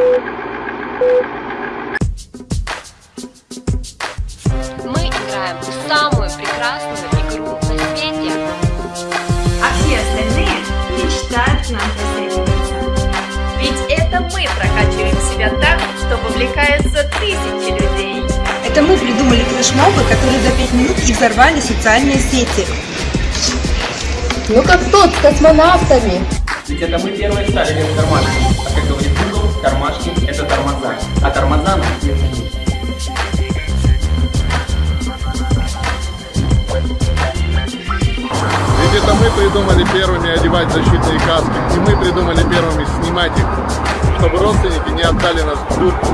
Мы играем в самую прекрасную игру на свете. А все остальные мечтают к нам присоединиться. Ведь это мы прокачиваем себя так, что вовлекаются тысячи людей. Это мы придумали флешмобы, которые за 5 минут и взорвали социальные сети. Ну как тот с космонавтами. Ведь это мы первые стали без кармашки. А как говорит Google, кармашки – Это мы придумали первыми одевать защитные каски, и мы придумали первыми снимать их, чтобы родственники не отдали нас в дурку.